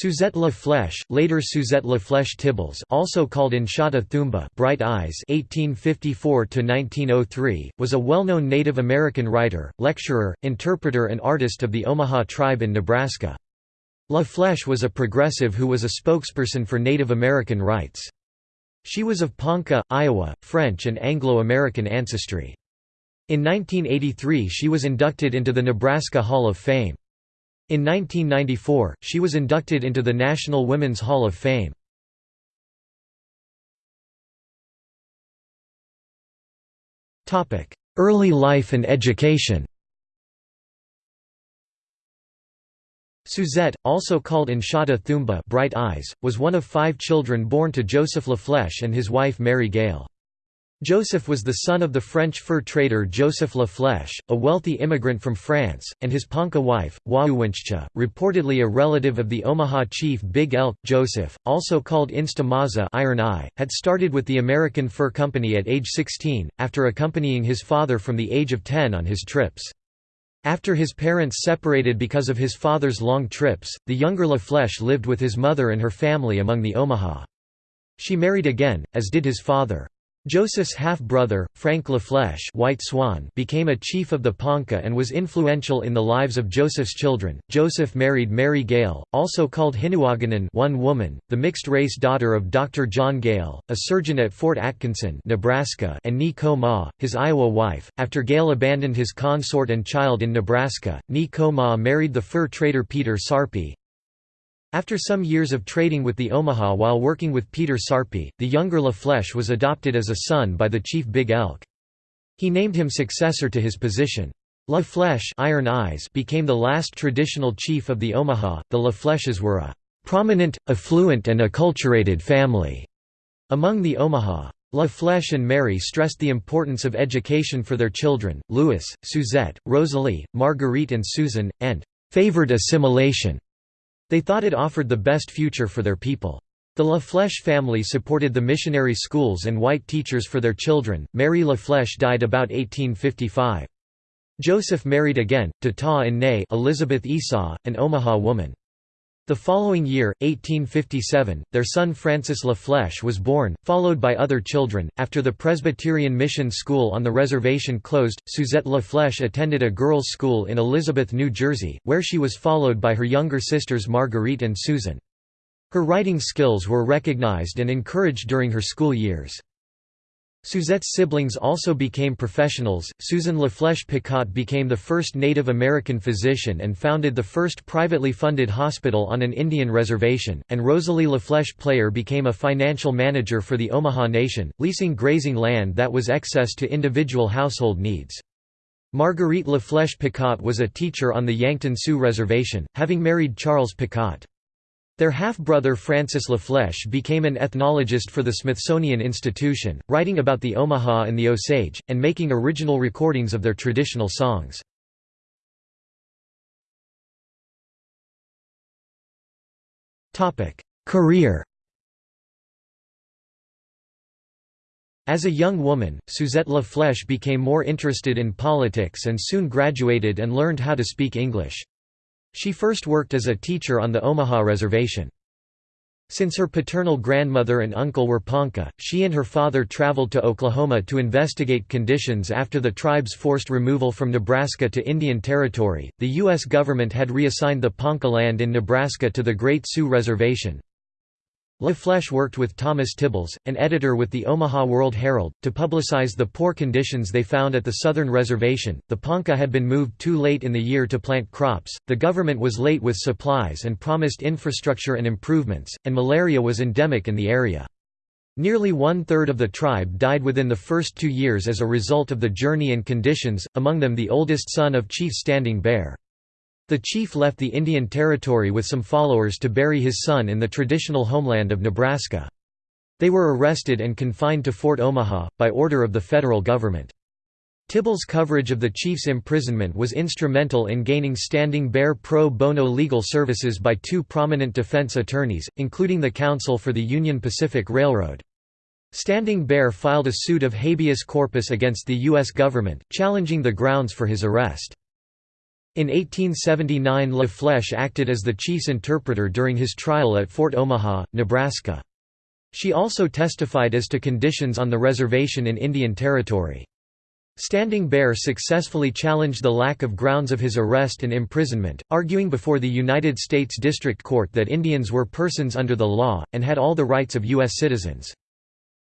Suzette La Flèche, later Suzette La Flèche Tibbles, also called Inshata Thumba, Bright Eyes (1854–1903), was a well-known Native American writer, lecturer, interpreter, and artist of the Omaha tribe in Nebraska. La Flèche was a progressive who was a spokesperson for Native American rights. She was of Ponca, Iowa, French and Anglo-American ancestry. In 1983 she was inducted into the Nebraska Hall of Fame. In 1994, she was inducted into the National Women's Hall of Fame. Early life and education Suzette, also called Inshata Thumba Bright Eyes, was one of five children born to Joseph Laflèche and his wife Mary Gale. Joseph was the son of the French fur trader Joseph La Flèche, a wealthy immigrant from France, and his Ponca wife, Wauwinchcha, reportedly a relative of the Omaha chief Big Elk. Joseph, also called Instamaza Iron Eye, had started with the American Fur Company at age 16, after accompanying his father from the age of 10 on his trips. After his parents separated because of his father's long trips, the younger La Flèche lived with his mother and her family among the Omaha. She married again, as did his father. Joseph's half-brother, Frank Laflèche White Swan became a chief of the Ponca and was influential in the lives of Joseph's children. Joseph married Mary Gale, also called Hinuaganan one woman, the mixed-race daughter of Dr. John Gale, a surgeon at Fort Atkinson Nebraska and Ni Ko Ma, his Iowa wife. After Gale abandoned his consort and child in Nebraska, Ni Ko Ma married the fur trader Peter Sarpy, after some years of trading with the Omaha while working with Peter Sarpy, the younger La Flèche was adopted as a son by the chief Big Elk. He named him successor to his position. La Flèche Iron Eyes became the last traditional chief of the Omaha. The La Flèches were a prominent, affluent and acculturated family among the Omaha. La Flèche and Mary stressed the importance of education for their children, Louis, Suzette, Rosalie, Marguerite and Susan, and favored assimilation. They thought it offered the best future for their people. The La Flèche family supported the missionary schools and white teachers for their children. Mary La Flèche died about 1855. Joseph married again, to Ta and Nay Elizabeth Esau, an Omaha woman. The following year, 1857, their son Francis La Flèche was born, followed by other children. After the Presbyterian Mission School on the reservation closed, Suzette La Flèche attended a girls' school in Elizabeth, New Jersey, where she was followed by her younger sisters Marguerite and Susan. Her writing skills were recognized and encouraged during her school years. Suzette's siblings also became professionals. Susan LaFlèche Picotte became the first Native American physician and founded the first privately funded hospital on an Indian reservation, and Rosalie LaFlèche Player became a financial manager for the Omaha Nation, leasing grazing land that was excess to individual household needs. Marguerite LaFlèche Picotte was a teacher on the Yankton Sioux Reservation, having married Charles Picotte. Their half-brother Francis LaFlèche became an ethnologist for the Smithsonian Institution, writing about the Omaha and the Osage, and making original recordings of their traditional songs. Career As a young woman, Suzette La Flèche became more interested in politics and soon graduated and learned how to speak English. She first worked as a teacher on the Omaha Reservation. Since her paternal grandmother and uncle were Ponca, she and her father traveled to Oklahoma to investigate conditions after the tribe's forced removal from Nebraska to Indian Territory. The U.S. government had reassigned the Ponca land in Nebraska to the Great Sioux Reservation, La Flèche worked with Thomas Tibbles, an editor with the Omaha World Herald, to publicize the poor conditions they found at the southern reservation. The Ponca had been moved too late in the year to plant crops, the government was late with supplies and promised infrastructure and improvements, and malaria was endemic in the area. Nearly one-third of the tribe died within the first two years as a result of the journey and conditions, among them the oldest son of Chief Standing Bear. The chief left the Indian Territory with some followers to bury his son in the traditional homeland of Nebraska. They were arrested and confined to Fort Omaha, by order of the federal government. Tibble's coverage of the chief's imprisonment was instrumental in gaining Standing Bear pro bono legal services by two prominent defense attorneys, including the counsel for the Union Pacific Railroad. Standing Bear filed a suit of habeas corpus against the U.S. government, challenging the grounds for his arrest. In 1879 La Flèche acted as the chief's interpreter during his trial at Fort Omaha, Nebraska. She also testified as to conditions on the reservation in Indian Territory. Standing Bear successfully challenged the lack of grounds of his arrest and imprisonment, arguing before the United States District Court that Indians were persons under the law, and had all the rights of U.S. citizens.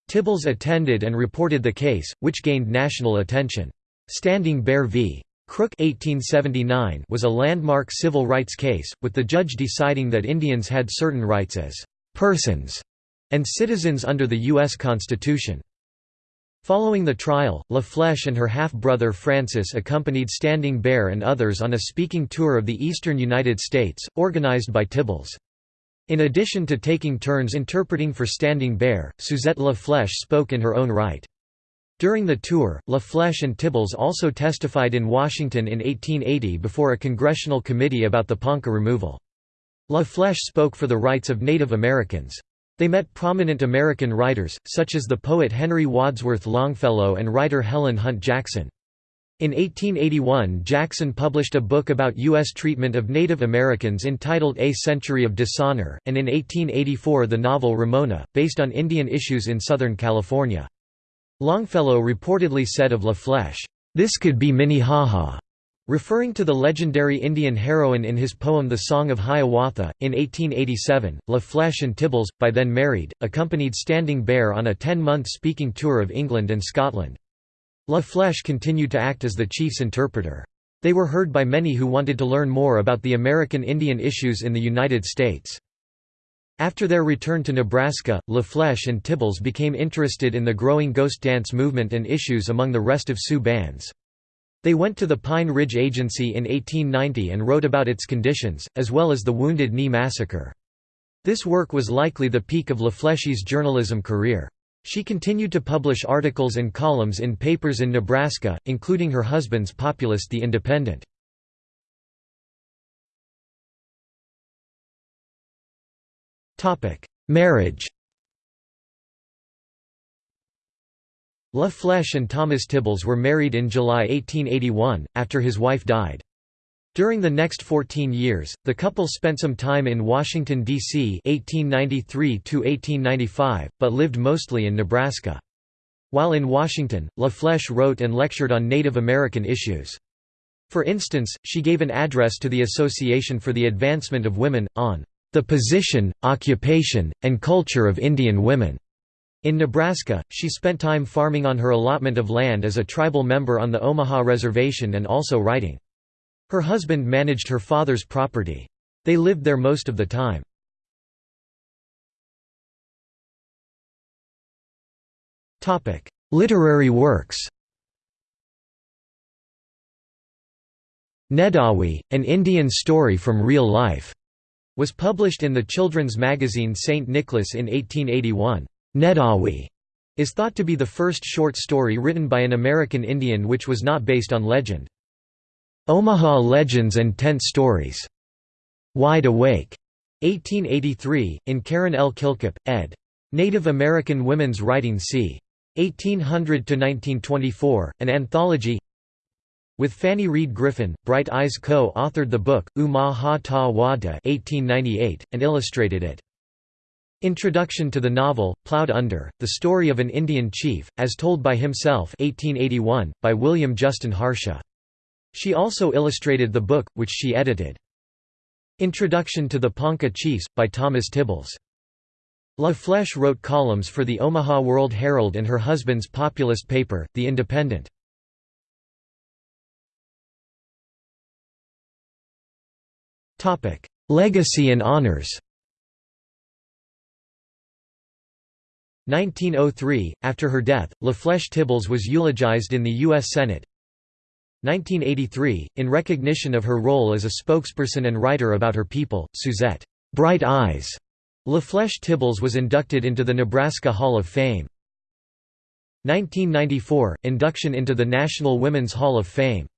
Tibbles attended and reported the case, which gained national attention. Standing Bear v. Crook 1879 was a landmark civil rights case, with the judge deciding that Indians had certain rights as «persons» and citizens under the U.S. Constitution. Following the trial, La Flèche and her half-brother Francis accompanied Standing Bear and others on a speaking tour of the eastern United States, organized by Tibbles. In addition to taking turns interpreting for Standing Bear, Suzette La Flèche spoke in her own right. During the tour, La Flèche and Tibbles also testified in Washington in 1880 before a congressional committee about the Ponca removal. La Flèche spoke for the rights of Native Americans. They met prominent American writers, such as the poet Henry Wadsworth Longfellow and writer Helen Hunt Jackson. In 1881 Jackson published a book about U.S. treatment of Native Americans entitled A Century of Dishonor, and in 1884 the novel Ramona, based on Indian issues in Southern California. Longfellow reportedly said of La Flèche, "'This could be Minnehaha' Referring to the legendary Indian heroine in his poem The Song of Hiawatha, in 1887, La Flèche and Tibbles, by then married, accompanied Standing Bear on a ten-month speaking tour of England and Scotland. La Flèche continued to act as the chief's interpreter. They were heard by many who wanted to learn more about the American Indian issues in the United States. After their return to Nebraska, La Flèche and Tibbles became interested in the growing ghost dance movement and issues among the rest of Sioux bands. They went to the Pine Ridge Agency in 1890 and wrote about its conditions, as well as the Wounded Knee Massacre. This work was likely the peak of LaFlèche's journalism career. She continued to publish articles and columns in papers in Nebraska, including her husband's populist The Independent. Marriage La Flèche and Thomas Tibbles were married in July 1881, after his wife died. During the next 14 years, the couple spent some time in Washington, D.C. (1893–1895), but lived mostly in Nebraska. While in Washington, La Flèche wrote and lectured on Native American issues. For instance, she gave an address to the Association for the Advancement of Women, on "...the position, occupation, and culture of Indian women." In Nebraska, she spent time farming on her allotment of land as a tribal member on the Omaha Reservation and also writing. Her husband managed her father's property. They lived there most of the time. Literary works Nedawi, An Indian Story from Real Life, was published in the children's magazine St. Nicholas in 1881. Nedawi is thought to be the first short story written by an American Indian which was not based on legend. Omaha Legends and Tent Stories. Wide Awake. 1883, in Karen L. Kilcup, ed. Native American Women's Writing c. 1800–1924, an anthology with Fanny Reed Griffin, Bright Eyes co-authored the book, U-Ma-Ha-Ta Wa-Da and illustrated it. Introduction to the novel, Plowed Under, The Story of an Indian Chief, as told by himself 1881, by William Justin Harsha. She also illustrated the book, which she edited. Introduction to the Ponca Chiefs, by Thomas Tibbles. La Flèche wrote columns for the Omaha World Herald and her husband's populist paper, The Independent. Legacy and honors 1903, after her death, La Flèche Tibbles was eulogized in the U.S. Senate. 1983, in recognition of her role as a spokesperson and writer about her people, Suzette Bright Eyes La Flèche Tibbles was inducted into the Nebraska Hall of Fame. 1994, induction into the National Women's Hall of Fame